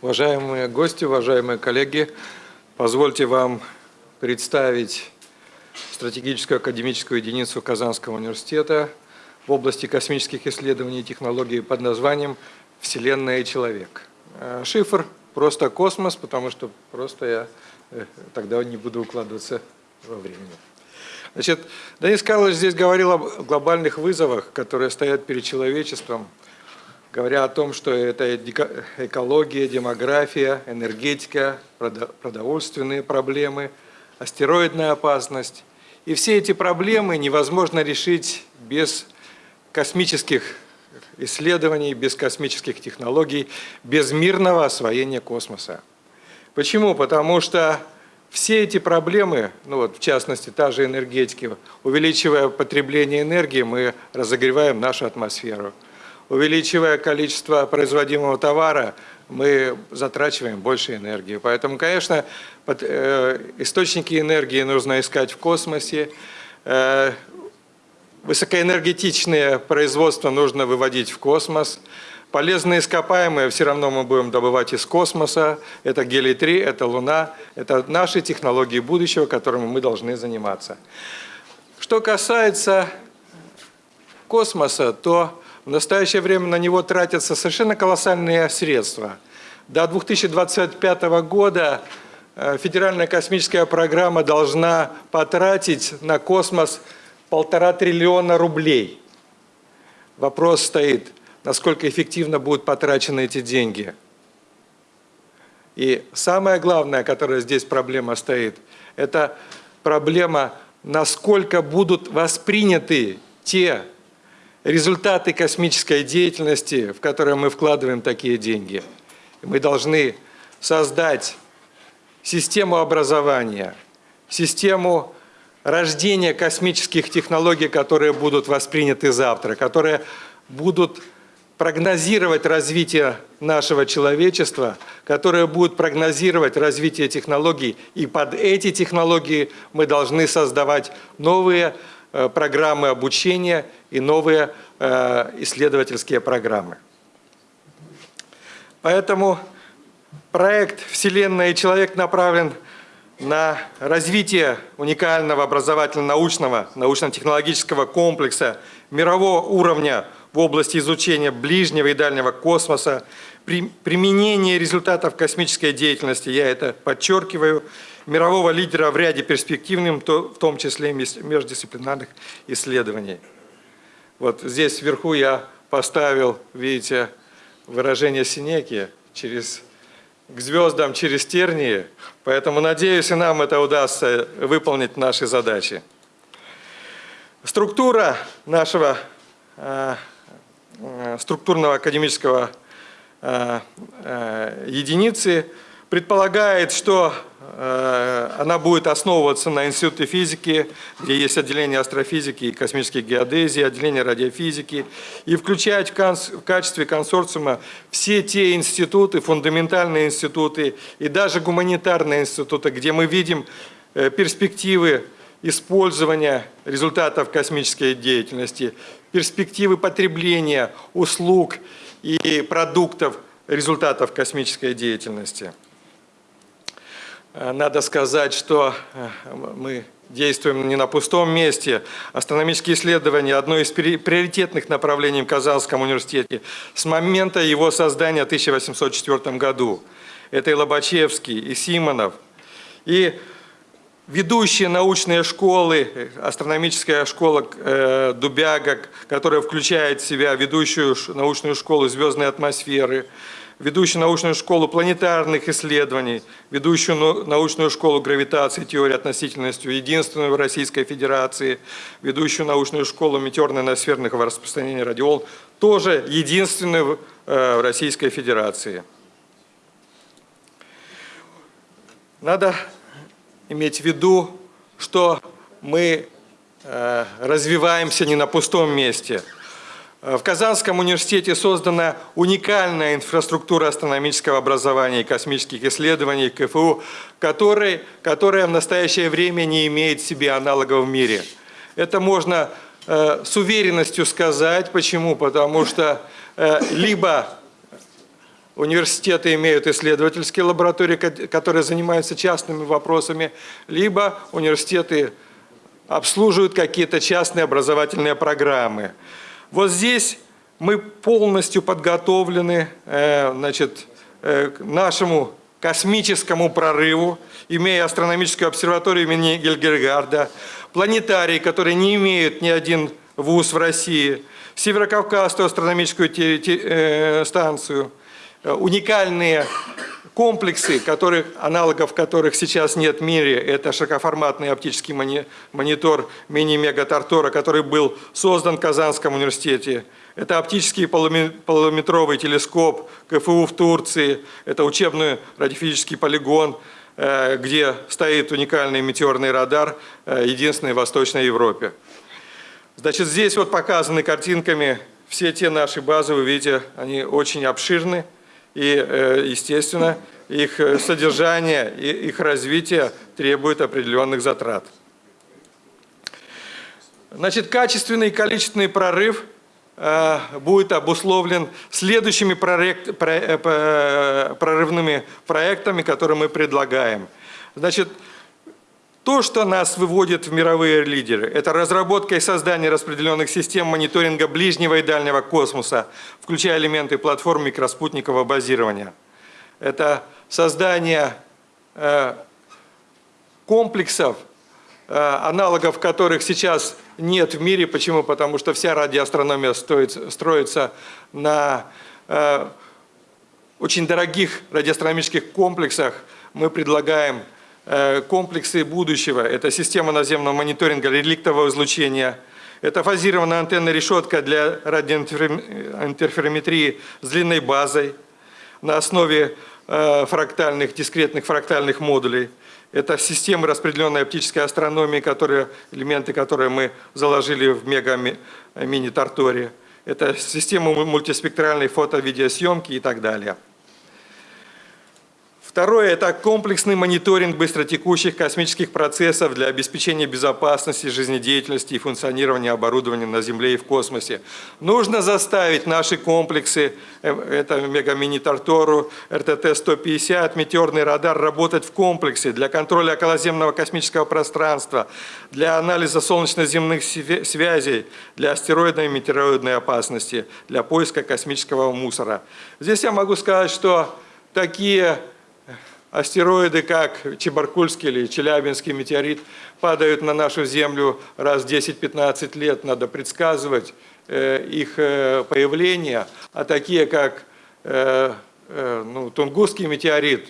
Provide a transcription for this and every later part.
Уважаемые гости, уважаемые коллеги, позвольте вам представить стратегическую академическую единицу Казанского университета в области космических исследований и технологий под названием «Вселенная и человек». Э, шифр просто космос, потому что просто я э, тогда не буду укладываться во времени. Значит, Денис Карлович здесь говорил о глобальных вызовах, которые стоят перед человечеством, говоря о том, что это экология, демография, энергетика, продовольственные проблемы, астероидная опасность. И все эти проблемы невозможно решить без космических исследований, без космических технологий, без мирного освоения космоса. Почему? Потому что все эти проблемы, ну вот в частности та же энергетика, увеличивая потребление энергии, мы разогреваем нашу атмосферу. Увеличивая количество производимого товара, мы затрачиваем больше энергии. Поэтому, конечно, э, источники энергии нужно искать в космосе. Э, высокоэнергетичное производство нужно выводить в космос. Полезные ископаемые все равно мы будем добывать из космоса. Это гелий-3, это Луна. Это наши технологии будущего, которыми мы должны заниматься. Что касается космоса, то в настоящее время на него тратятся совершенно колоссальные средства. До 2025 года э, Федеральная космическая программа должна потратить на космос полтора триллиона рублей. Вопрос стоит, насколько эффективно будут потрачены эти деньги. И самое главное, которая здесь проблема стоит, это проблема, насколько будут восприняты те результаты космической деятельности, в которые мы вкладываем такие деньги. Мы должны создать систему образования, систему рождения космических технологий, которые будут восприняты завтра, которые будут прогнозировать развитие нашего человечества, которое будет прогнозировать развитие технологий. И под эти технологии мы должны создавать новые э, программы обучения и новые э, исследовательские программы. Поэтому проект «Вселенная и человек» направлен на развитие уникального образовательно-научного, научно-технологического комплекса мирового уровня – в области изучения ближнего и дальнего космоса, применение результатов космической деятельности, я это подчеркиваю, мирового лидера в ряде перспективных, в том числе междисциплинарных исследований. Вот здесь вверху я поставил, видите, выражение Синеки через к звездам через тернии, поэтому надеюсь, и нам это удастся выполнить наши задачи. Структура нашего э, Э, структурного академического единицы предполагает, что она будет основываться на Институте физики, где есть отделение астрофизики и космической геодезии, отделение радиофизики, и включать в качестве консорциума все те институты, фундаментальные институты и даже гуманитарные институты, где мы видим перспективы использования результатов космической деятельности, перспективы потребления услуг и продуктов результатов космической деятельности. Э, надо сказать, что э, мы действуем не на пустом месте. Астрономические исследования – одно из приоритетных направлений в Казанском университете с момента его создания в 1804 году. Это и Лобачевский, и Симонов. И ведущие научные школы, астрономическая школа э, Дубяга, которая включает в себя ведущую научную школу звездной атмосферы, ведущую научную школу планетарных исследований, ведущую научную школу гравитации, теории относительности, единственную в Российской Федерации, ведущую научную школу метеорно-ноосферного распространения радиол, тоже единственную э, в Российской Федерации. Надо иметь в виду, что мы э, развиваемся не на пустом месте. Э, в Казанском университете создана уникальная инфраструктура астрономического образования и космических исследований КФУ, которая, которая в настоящее время не имеет себе аналогов в мире. Это можно э, с уверенностью сказать. Почему? Потому что либо университеты имеют исследовательские лаборатории, которые занимаются частными вопросами, либо университеты обслуживают какие-то частные образовательные программы. Вот здесь мы полностью подготовлены э, значит, э, к нашему космическому прорыву, имея астрономическую обсерваторию имени Гельгергарда, планетарии, которые не имеют ни один вуз в России, Северокавказскую астрономическую э, станцию, уникальные комплексы, которых, аналогов которых сейчас нет в мире, это широкоформатный оптический монитор мини-мега-тартора, который был создан в Казанском университете, это оптический полуметровый телескоп КФУ в Турции, это учебный радиофизический полигон, э, где стоит уникальный метеорный радар, э, единственный в Восточной Европе. Значит, здесь вот показаны картинками все те наши базы, вы видите, они очень обширны, и, э, естественно, их содержание и их развитие требует определенных затрат. Значит, качественный и количественный прорыв – Э, будет обусловлен следующими проект, э, прорывными проектами, которые мы предлагаем. Значит, то, что нас выводит в мировые лидеры, это разработка и создание распределенных систем мониторинга ближнего и дальнего космоса, включая элементы платформ микроспутникового базирования. Это создание э, комплексов Э, аналогов которых сейчас нет в мире. Почему? Потому что вся радиоастрономия стоит, строится на э, очень дорогих радиоастрономических комплексах. Мы предлагаем комплексы будущего. Это система наземного мониторинга реликтового излучения, это фазированная антенна решетка для радиоинтерферометрии с длинной базой на основе э, фрактальных, дискретных фрактальных модулей. Это системы распределенной оптической астрономии, которые, элементы, которые мы заложили в мега-мини-тарторе. Это система мультиспектральной фото-видеосъемки и так далее. Второе – это комплексный мониторинг быстротекущих космических процессов для обеспечения безопасности, жизнедеятельности и функционирования оборудования на Земле и в космосе. Нужно заставить наши комплексы, э, это Мегамини-Тартору, РТТ-150, метеорный радар, работать в комплексе для контроля околоземного космического пространства, для анализа солнечно-земных связей, для астероидной и метеороидной опасности, для поиска космического мусора. Здесь я могу сказать, что такие Астероиды, как Чебаркульский или Челябинский метеорит, падают на нашу Землю раз в 10-15 лет. Надо предсказывать э, их э, появление. А такие, как э, ну, Тунгусский метеорит,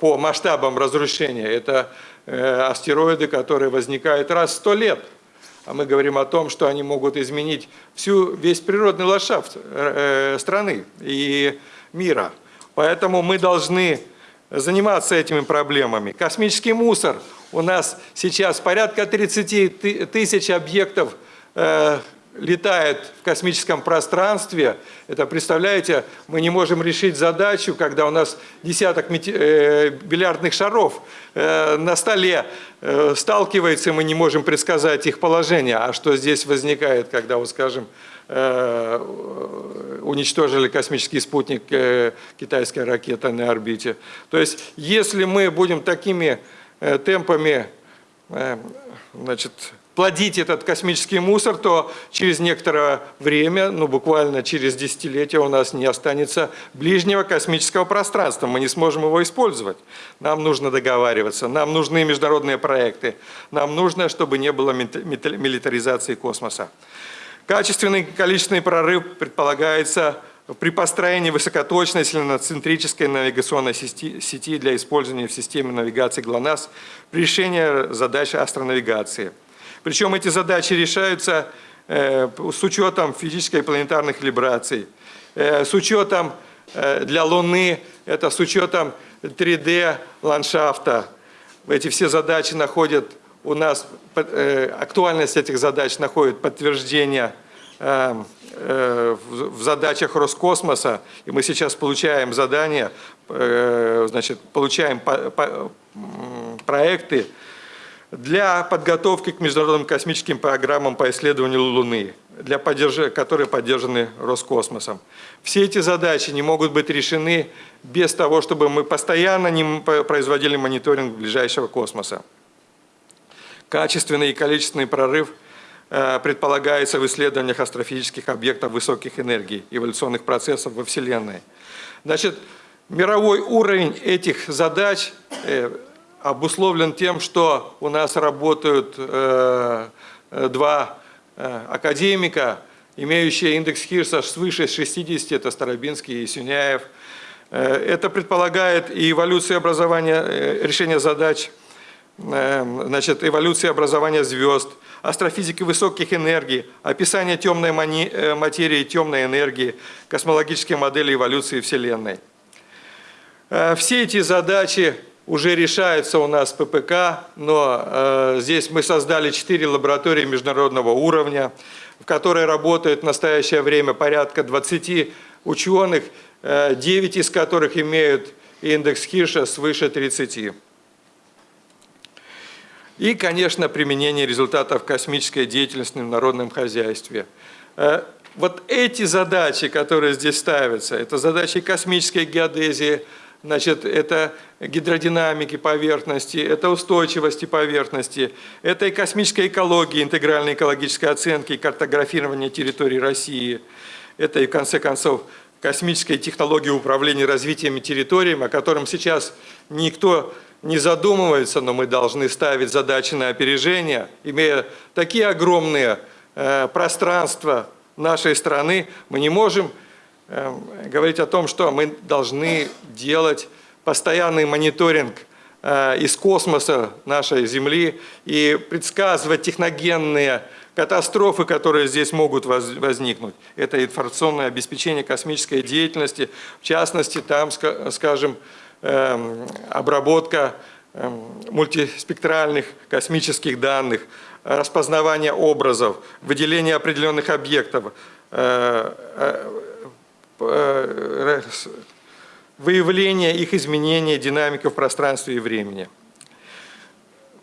по масштабам разрушения, это астероиды, которые возникают раз в 100 лет. А мы говорим о том, что они могут изменить всю, весь природный ландшафт страны и мира. Поэтому мы должны заниматься этими проблемами. Космический мусор. У нас сейчас порядка 30 тысяч объектов э, летает в космическом пространстве. Это, представляете, мы не можем решить задачу, когда у нас десяток э, бильярдных шаров э, на столе э, сталкивается, и мы не можем предсказать их положение. А что здесь возникает, когда, вот скажем, уничтожили космический спутник э, китайской ракеты на орбите. То есть, если мы будем такими э, темпами значит, плодить этот космический мусор, то через некоторое время, ну буквально через десятилетия у нас не останется ближнего космического пространства, мы не сможем его использовать. Нам нужно договариваться, нам нужны международные проекты, нам нужно, чтобы не было милитаризации космоса. Качественный количественный прорыв предполагается при построении высокоточной силиноцентрической навигационной сети для использования в системе навигации ГЛОНАСС при решении задач астронавигации. Причем эти задачи решаются э, с учетом физической и планетарных вибраций, э, с учетом э, для Луны, это с учетом 3D ландшафта. Эти все задачи находят у нас э, актуальность этих задач находит подтверждение э, э, в задачах Роскосмоса, и мы сейчас получаем задания, значит, получаем проекты для подготовки к международным космическим программам по исследованию Луны. для поддерж... которые поддержаны Роскосмосом. Все эти задачи не могут быть решены без того, чтобы мы постоянно не производили мониторинг ближайшего космоса. Качественный и количественный прорыв э, предполагается в исследованиях астрофизических объектов высоких энергий, эволюционных процессов во Вселенной. Значит, мировой уровень этих задач э, обусловлен тем, что у нас работают э, два академика, имеющие индекс Хирса свыше 60, это Старобинский и Сюняев. Это предполагает и эволюцию образования, решения задач значит, эволюции образования звезд, астрофизики высоких энергий, описание темной э, материи, темной энергии, космологические модели эволюции Вселенной. Э, все эти задачи уже решаются у нас ППК, но э, здесь мы создали четыре лаборатории международного уровня, в которой работают в настоящее время порядка 20 ученых, 9 из которых имеют индекс Хирша свыше 30. И, конечно, применение результатов космической деятельности в народном хозяйстве. Э, вот эти задачи, которые здесь ставятся, это задачи космической геодезии, значит, это гидродинамики поверхности, это устойчивости поверхности, это и космическая экология, интегральной экологической оценки и картографирования территории России, это и, в конце концов, космическая технология управления развитием территориями, о котором сейчас никто не задумывается, но мы должны ставить задачи на опережение. Имея такие огромные э, пространства нашей страны, мы не можем э, говорить о том, что мы должны делать постоянный мониторинг э, из космоса нашей Земли и предсказывать техногенные катастрофы, которые здесь могут возникнуть. Это информационное обеспечение космической деятельности, в частности, там, скажем, обработка эм, мультиспектральных космических данных, распознавание образов, выделение определенных объектов, э, э, выявление их изменения, динамика в пространстве и времени.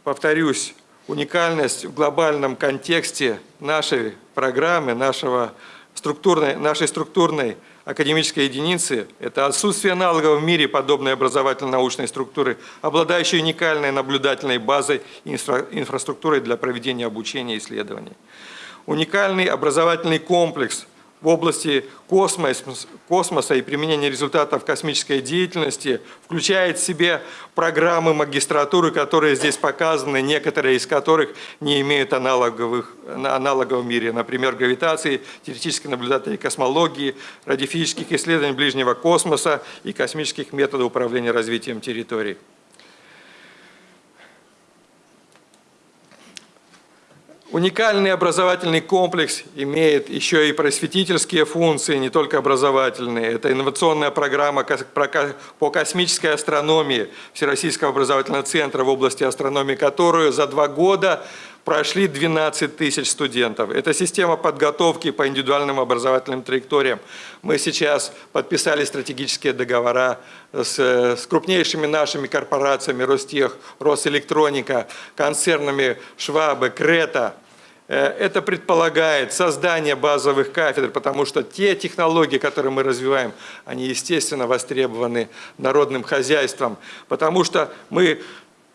Повторюсь, уникальность в глобальном контексте нашей программы, нашего структурной, нашей структурной академической единицы – это отсутствие аналогов в мире подобной образовательно-научной структуры, обладающей уникальной наблюдательной базой и инфра инфраструктурой для проведения обучения и исследований. Уникальный образовательный комплекс в области космоса и применения результатов космической деятельности включает в себе программы магистратуры, которые здесь показаны, некоторые из которых не имеют аналоговых, аналогов в мире. Например, гравитации, теоретической наблюдательной космологии, радиофизических исследований ближнего космоса и космических методов управления развитием территорий. Уникальный образовательный комплекс имеет еще и просветительские функции, не только образовательные. Это инновационная программа по космической астрономии Всероссийского образовательного центра в области астрономии, которую за два года прошли 12 тысяч студентов. Это система подготовки по индивидуальным образовательным траекториям. Мы сейчас подписали стратегические договора с, с крупнейшими нашими корпорациями, Ростех, Росэлектроника, концернами Швабы, Крета, это предполагает создание базовых кафедр, потому что те технологии, которые мы развиваем, они, естественно, востребованы народным хозяйством, потому что мы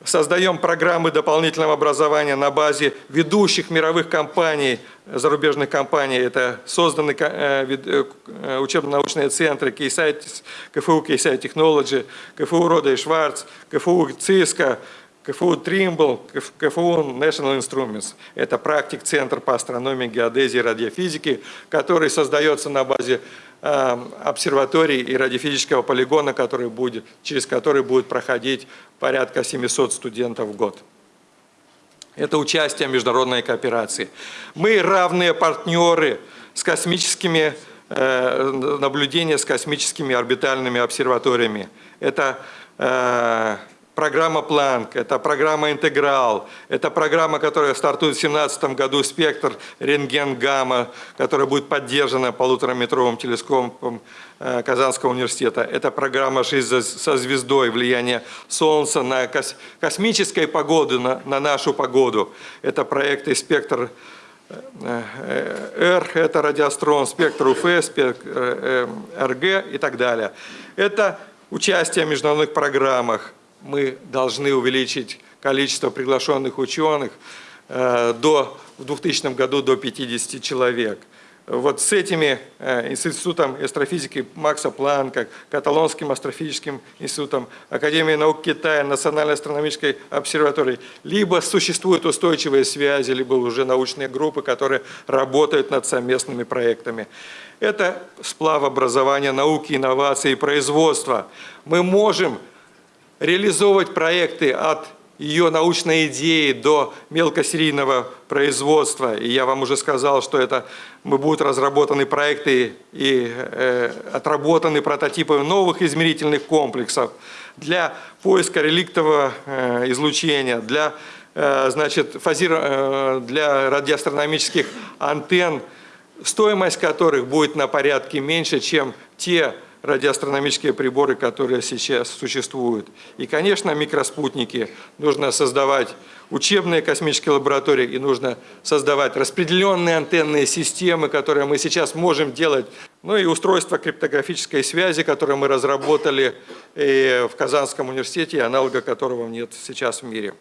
создаем программы дополнительного образования на базе ведущих мировых компаний, зарубежных компаний. Это созданы э, э, учебно-научные центры КФУ Кейсай Technology, КФУ Рода и Шварц, КФУ ЦИСКО, КФУ Тримбл, КФУ National Instruments. Это практик-центр по астрономии, геодезии и радиофизике, который создается на базе э, обсерватории и радиофизического полигона, который будет, через который будет проходить порядка 700 студентов в год. Это участие в международной кооперации. Мы равные партнеры с космическими э, наблюдения с космическими орбитальными обсерваториями. Это э, программа Планк, это программа Интеграл, это программа, которая стартует в 2017 году, спектр рентген-гамма, которая будет поддержана полутораметровым телескопом э, Казанского университета. Это программа «Жизнь со звездой», влияние Солнца на космической погоду, на, на нашу погоду. Это проекты «Спектр R – это радиострон, спектр УФ, спектр РГ и так далее. Это участие в международных программах. Мы должны увеличить количество приглашенных ученых до, в 2000 году до 50 человек вот с этими э, институтом астрофизики Макса Планка, Каталонским астрофизическим институтом, Академией наук Китая, Национальной астрономической обсерваторией, либо существуют устойчивые связи, либо уже научные группы, которые работают над совместными проектами. Это сплав образования, науки, инноваций производства. Мы можем реализовывать проекты от ее научной идеи до мелкосерийного производства. И я вам уже сказал, что это будут разработаны проекты и э, отработаны прототипы новых измерительных комплексов для поиска реликтового э, излучения, для, э, значит, фазир, э, для радиоастрономических антенн, стоимость которых будет на порядке меньше, чем те радиоастрономические приборы, которые сейчас существуют. И, конечно, микроспутники. Нужно создавать учебные космические лаборатории и нужно создавать распределенные антенные системы, которые мы сейчас можем делать. Ну и устройство криптографической связи, которое мы разработали э, в Казанском университете, аналога которого нет сейчас в мире.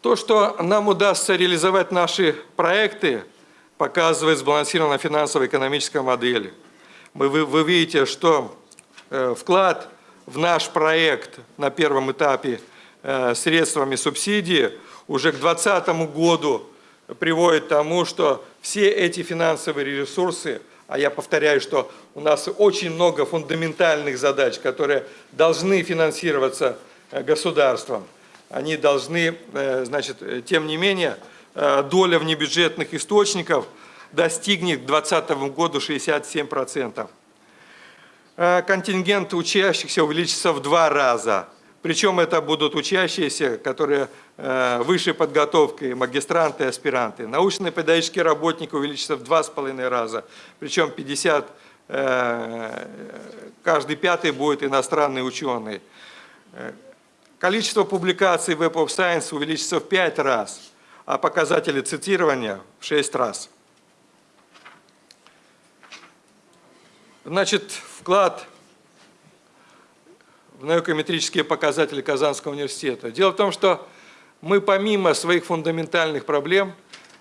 То, что нам удастся реализовать наши проекты, показывает сбалансированная финансово-экономическая модель вы, вы видите, что э, вклад в наш проект на первом этапе э, средствами субсидии уже к 2020 году приводит к тому, что все эти финансовые ресурсы, а я повторяю, что у нас очень много фундаментальных задач, которые должны финансироваться э, государством, они должны, значит, тем не менее, доля внебюджетных источников – достигнет к 2020 году 67%. Э, контингент учащихся увеличится в два раза. Причем это будут учащиеся, которые э, высшей подготовкой, магистранты аспиранты. Научные педагогические работники увеличатся в два с половиной раза. Причем 50, э, каждый пятый будет иностранный ученый. Количество публикаций в Web of Science увеличится в пять раз, а показатели цитирования в шесть раз. Значит, вклад в наукометрические показатели Казанского университета. Дело в том, что мы помимо своих фундаментальных проблем,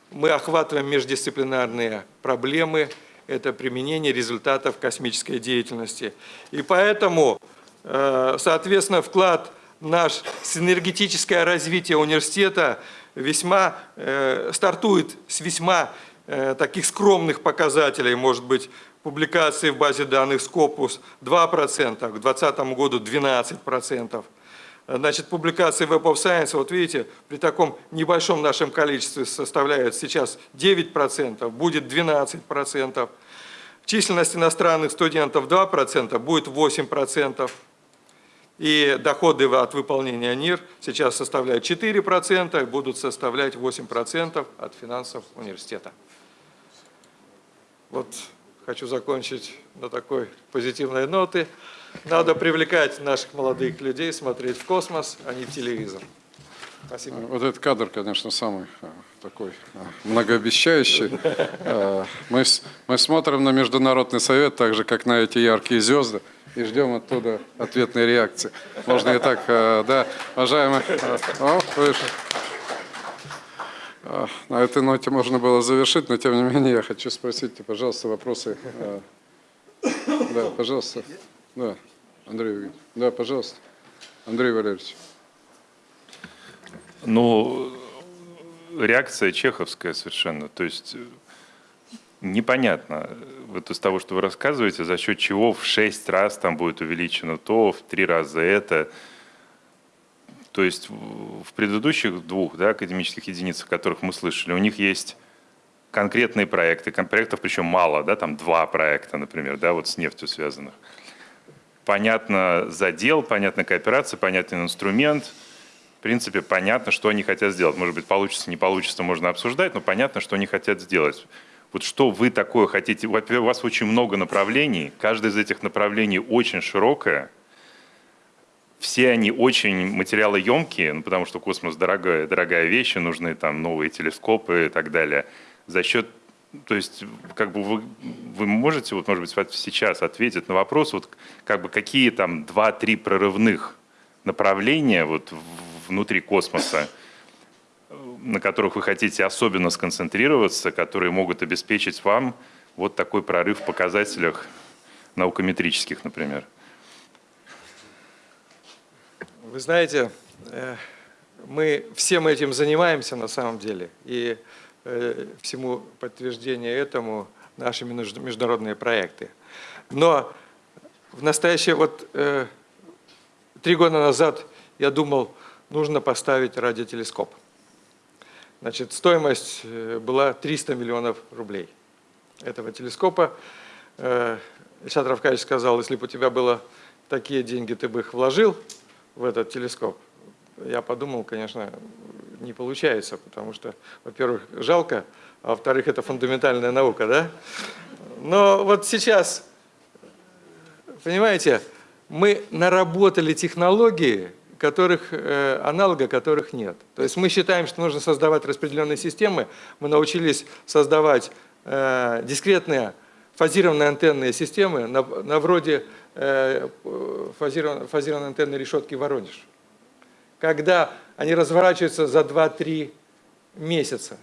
мы охватываем междисциплинарные проблемы, это применение результатов космической деятельности. И поэтому, э, соответственно, вклад наш синергетическое развитие университета весьма э, стартует с весьма э, таких скромных показателей, может быть, публикации в базе данных Scopus 2%, к 2020 году 12%. Значит, публикации Web of Science, вот видите, при таком небольшом нашем количестве составляет сейчас 9%, будет 12%. Численность иностранных студентов 2%, будет 8%. И доходы от выполнения НИР сейчас составляют 4%, будут составлять 8% от финансов университета. Вот хочу закончить на такой позитивной ноты. Надо привлекать наших молодых людей, смотреть в космос, а не в телевизор. Спасибо. Вот этот кадр, конечно, самый а, такой а, многообещающий. А, мы, мы смотрим на Международный совет, так же, как на эти яркие звезды, и ждем оттуда ответной реакции. Можно и так, да, уважаемые... О, выше. На этой ноте можно было завершить, но тем не менее я хочу спросить, пожалуйста, вопросы. А, да, пожалуйста. Да, Андрей Да, пожалуйста. Андрей Валерьевич. Ну, реакция чеховская совершенно. То есть непонятно, вот из того, что вы рассказываете, за счет чего в шесть раз там будет увеличено то, в три раза это – то есть в предыдущих двух да, академических единицах, которых мы слышали, у них есть конкретные проекты, проектов причем мало, да, там два проекта, например, да, вот с нефтью связанных. Понятно задел, понятна кооперация, понятен инструмент, в принципе, понятно, что они хотят сделать. Может быть, получится, не получится, можно обсуждать, но понятно, что они хотят сделать. Вот что вы такое хотите? У вас очень много направлений, каждое из этих направлений очень широкое – все они очень материалоемкие, ну, потому что космос дорогая, дорогая вещь, нужны там новые телескопы и так далее. За счет, то есть, как бы вы, вы можете, вот, может быть, сейчас ответить на вопрос, вот, как бы, какие там два-три прорывных направления вот, внутри космоса, на которых вы хотите особенно сконцентрироваться, которые могут обеспечить вам вот такой прорыв в показателях наукометрических, например? Вы знаете, э, мы всем этим занимаемся на самом деле. И э, всему подтверждение этому наши между- международные проекты. Но в настоящее, вот э, три года назад я думал, нужно поставить радиотелескоп. Значит, стоимость была 300 миллионов рублей этого телескопа. Ильшат Равкаевич сказал, если бы у тебя было такие деньги, ты бы их вложил в этот телескоп. Я подумал, конечно, не получается, потому что, во-первых, жалко, а во-вторых, это фундаментальная наука, да? Но вот сейчас, понимаете, мы наработали технологии, которых, э, аналога которых нет. То есть мы считаем, что нужно создавать распределенные системы. Мы научились создавать э, дискретные фазированные антенные системы на, на вроде э, фазированной, фазированной антенной решетки Воронеж. Когда они разворачиваются за 2-3 месяца,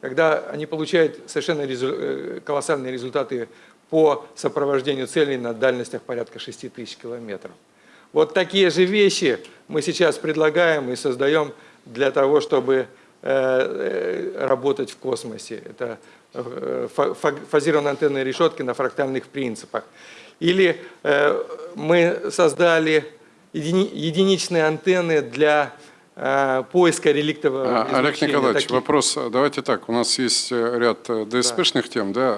когда они получают совершенно резу- э, колоссальные результаты по сопровождению целей на дальностях порядка 6 тысяч километров. Вот такие же вещи мы сейчас предлагаем и создаем для того, чтобы э, э, работать в космосе. Это э, фа- фа- фазированные антенные решетки на фрактальных принципах. Или э, мы создали едини- единичные антенны для э, поиска реликтового А, Олег Николаевич, таких- вопрос. Давайте так. У нас есть ряд ДСПшных тем, да.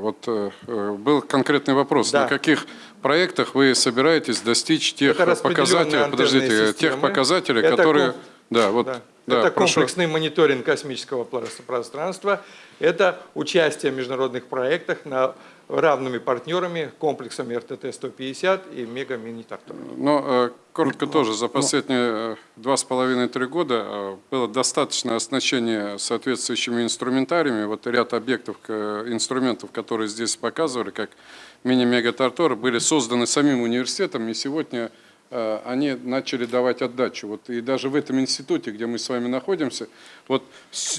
Вот был конкретный вопрос. Да. На каких проектах вы собираетесь достичь тех Это показателей, подождите, тех системы. показателей, Это которые, да, вот, Да. Да, это прошу. комплексный мониторинг космического прос- пространства, это участие в международных проектах на, равными партнерами, комплексами РТТ-150 и Мега-Мини-Тартор. Но э, коротко тоже, за последние э, два с половиной-три года э, было достаточное оснащение соответствующими инструментариями. Вот ряд объектов, инструментов, которые здесь показывали, как мини-мегатартор, были созданы самим университетом, и сегодня они начали давать отдачу. Вот и даже в этом институте, где мы с вами находимся, вот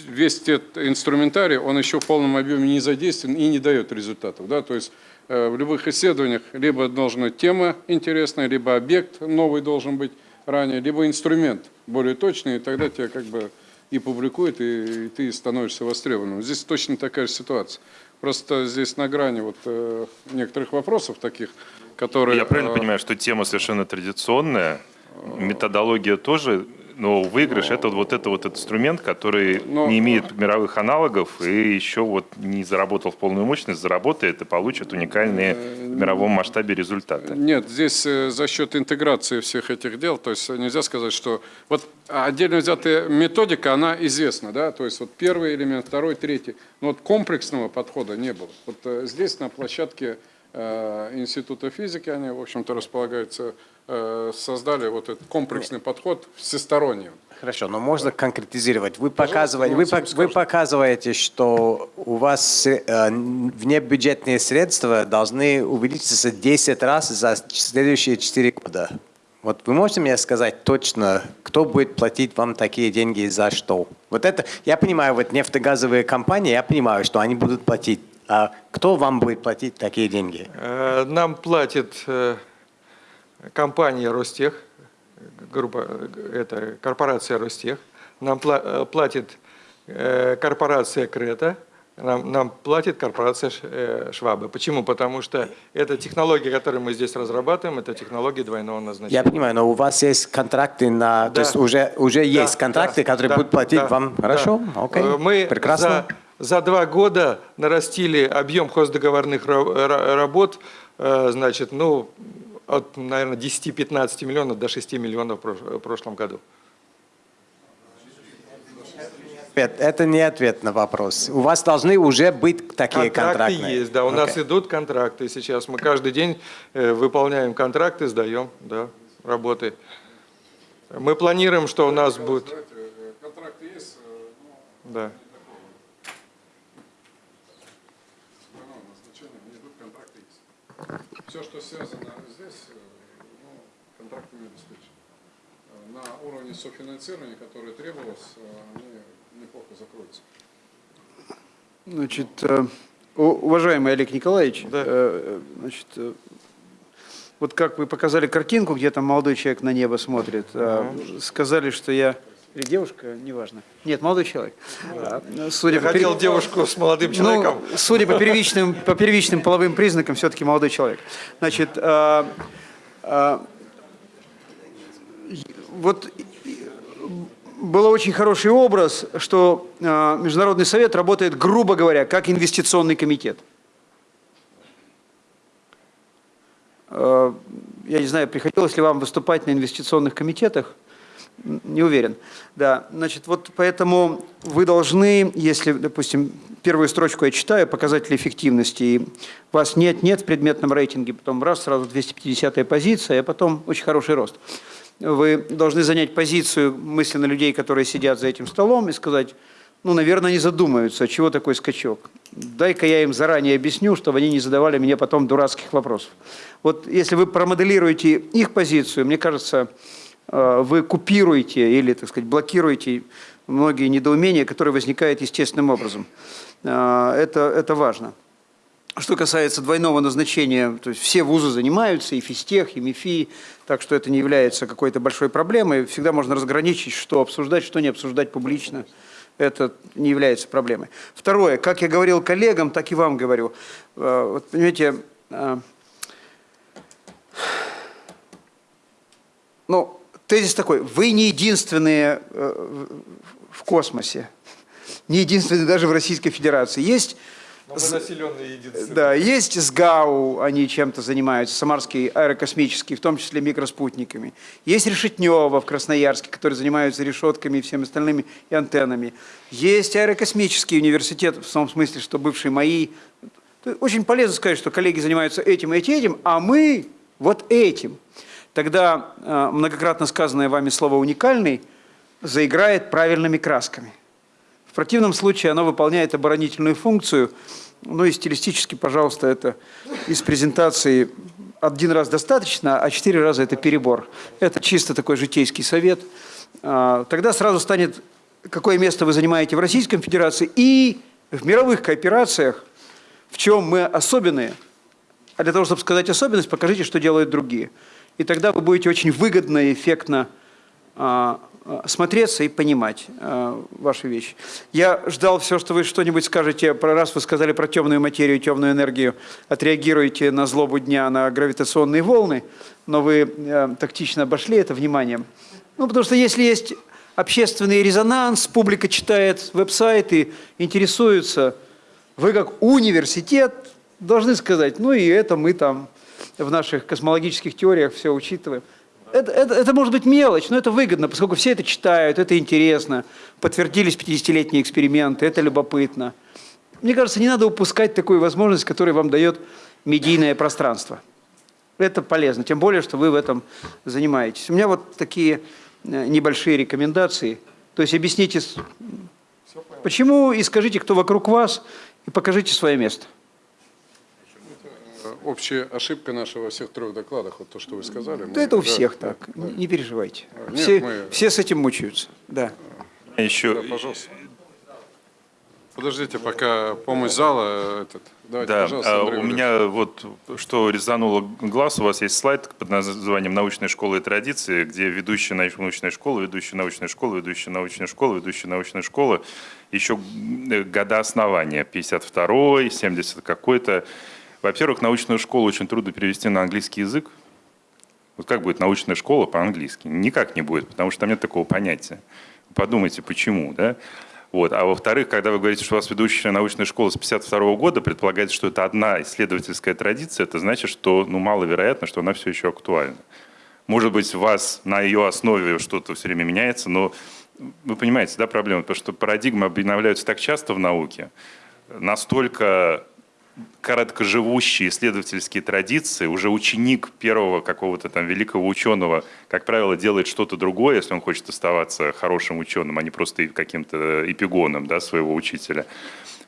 весь этот инструментарий, он еще в полном объеме не задействован и не дает результатов. Да? То есть э, в любых исследованиях либо должна тема интересная, либо объект новый должен быть ранее, либо инструмент более точный, и тогда тебя как бы и публикуют, и, и ты становишься востребованным. Здесь точно такая же ситуация. Просто здесь на грани вот э, некоторых вопросов таких, которые... Я правильно э, понимаю, что тема совершенно традиционная, методология тоже, но выигрыш это вот это вот инструмент, который Но- не имеет мировых аналогов и еще вот не заработал в полную мощность, заработает и получит уникальные в мировом масштабе результаты. Нет, здесь э, за счет интеграции всех этих дел, то есть нельзя сказать, что вот отдельно взятая методика, она известна, да, то есть вот первый элемент, второй, третий, но вот комплексного подхода не было. Вот э, здесь на площадке э, Института физики, они, в общем-то, располагаются, э, создали вот этот комплексный подход всесторонний. Хорошо, но можно конкретизировать. Вы, показываете, вы, Максим пок- вы скажет. показываете, что у вас э, внебюджетные средства должны увеличиться 10 раз за следующие 4 года. Вот вы можете мне сказать точно, кто будет платить вам такие деньги и за что? Вот это, я понимаю, вот нефтегазовые компании, я понимаю, что они будут платить. А кто вам будет платить такие деньги? Э, Нам платит э, компания Ростех, группа, это корпорация Ростех, нам э, платит корпорация Крета, нам, нам платит корпорация Швабы. Почему? Потому что эта технология, которую мы здесь разрабатываем, это технология двойного назначения. Я понимаю, но у вас есть контракты на... Да. То есть уже, уже Да, есть контракты, да, которые да, будут платить да, вам? да. Хорошо, окей, Э, Мы прекрасно. За, за два года нарастили объем хоздоговорных ра- ра- работ, э, значит, ну, от, наверное, 10-15 миллионов до 6 миллионов в прош- в прошлом году. Это не ответ на вопрос. У вас должны уже быть такие Контракты контракты. есть, да, у нас Окей. идут контракты сейчас. Мы каждый день э, выполняем контракты, сдаем, да. работы. Мы планируем, что у нас будет... Контракт есть, Да. Все, что связано здесь, э, ну, контрактами обеспечено. Э, На уровне софинансирования, которое требовалось, э, они неплохо закроются. Значит, уважаемый Олег Николаевич, Да. значит, вот как вы показали картинку, где там молодой человек на небо смотрит, а, сказали, что я или девушка, неважно. Нет, молодой человек. А, Судя Я по хотел девушку с молодым человеком. ну, судя по первичным, по первичным половым признакам, все-таки молодой человек. Значит, а, а, вот был очень хороший образ, что а, Международный совет работает, грубо говоря, как инвестиционный комитет. А, Я не знаю, приходилось ли вам выступать на инвестиционных комитетах, не уверен. Да, значит, вот поэтому вы должны, если, допустим, первую строчку я читаю, показатели эффективности, и вас нет-нет в предметном рейтинге, потом раз, сразу 250 позиция, а потом очень хороший рост. Вы должны занять позицию мысленно людей, которые сидят за этим столом, и сказать, ну, наверное, они задумаются, чего такой скачок. Дай-ка я им заранее объясню, чтобы они не задавали мне потом дурацких вопросов. Вот если вы промоделируете их позицию, мне кажется, вы купируете или, так сказать, блокируете многие недоумения, которые возникают естественным образом. Э, Это, это важно. Что касается двойного назначения, то есть все вузы занимаются, и физтех, и МИФИ, так что это не является какой-то большой проблемой. Всегда можно разграничить, что обсуждать, что не обсуждать публично. Это не является проблемой. Второе, как я говорил коллегам, так и вам говорю. Э, Вот, понимаете, э, ну, тезис такой, вы не единственные э, в космосе, не единственные даже в Российской Федерации. Есть единицы. да, есть СГАУ, они чем-то занимаются, Самарский аэрокосмический, в том числе микроспутниками. Есть Решетнева в Красноярске, которые занимаются решетками и всеми остальными и антеннами. Есть аэрокосмический университет, в том смысле, что бывшие мои. Очень полезно сказать, что коллеги занимаются этим и этим, а мы вот этим. Тогда э, многократно сказанное вами слово «уникальный» заиграет правильными красками. В противном случае оно выполняет оборонительную функцию. Ну и стилистически, пожалуйста, это из презентации один раз достаточно, а четыре раза это перебор. Это чисто такой житейский совет. А, Тогда сразу станет, какое место вы занимаете в Российской Федерации и в мировых кооперациях, в чем мы особенные. А для того, чтобы сказать особенность, покажите, что делают другие. И тогда вы будете очень выгодно и эффектно а, а, смотреться и понимать а, ваши вещи. Я ждал все, что вы что-нибудь скажете, про, раз вы сказали про темную материю, темную энергию, отреагируете на злобу дня, на гравитационные волны, но вы э, тактично обошли это вниманием. Ну, потому что если есть общественный резонанс, публика читает веб-сайты, интересуется, вы как университет должны сказать, ну и это мы там в наших космологических теориях все учитываем. Это, это, это может быть мелочь, но это выгодно, поскольку все это читают, это интересно. Подтвердились 50-летние эксперименты, это любопытно. Мне кажется, не надо упускать такую возможность, которую вам дает медийное пространство. Это полезно, тем более, что вы в этом занимаетесь. У меня вот такие э, небольшие рекомендации. То есть объясните, почему, и скажите, кто вокруг вас, и покажите свое место. Э, Общая ошибка наша во всех трех докладах, вот то, что вы сказали. Да мы- это у да, всех да, так, да. не переживайте. Нет, Все, мы- все с этим мучаются. Да. Еще, Да, пожалуйста. Подождите, пока помощь зала. э, Этот. Давайте, да, пожалуйста, а, Андрей у Валерьевич. меня вот что резануло глаз, у вас есть слайд под названием «Научная школа и традиции», где ведущая научная школа, ведущая научная школа, ведущая научная школа, ведущая научная школа, еще э, года основания, 52-й, 70 какой-то. Во-первых, научную школу очень трудно перевести на английский язык. Вот как будет научная школа по-английски? Никак не будет, потому что там нет такого понятия. Подумайте, почему, да? Вот. А во-вторых, когда вы говорите, что у вас ведущая научная школа с 52 года, предполагается, что это одна исследовательская традиция, это значит, что ну, маловероятно, что она все еще актуальна. Может быть, у вас на ее основе что-то все время меняется, но вы понимаете, да, проблема? Потому что парадигмы обновляются так часто в науке, настолько короткоживущие исследовательские традиции, уже ученик первого какого-то там великого ученого, как правило, делает что-то другое, если он хочет оставаться хорошим ученым, а не просто каким-то эпигоном да, своего учителя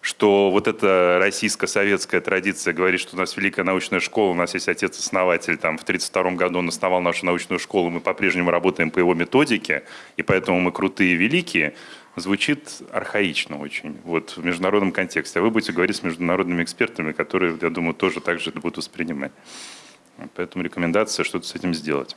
что вот эта российско-советская традиция говорит, что у нас великая научная школа, у нас есть отец-основатель, там в 1932 году он основал нашу научную школу, мы по-прежнему работаем по его методике, и поэтому мы крутые и великие, звучит архаично очень вот, в международном контексте. А вы будете говорить с международными экспертами, которые, я думаю, тоже так же будут воспринимать. Поэтому рекомендация что-то с этим сделать.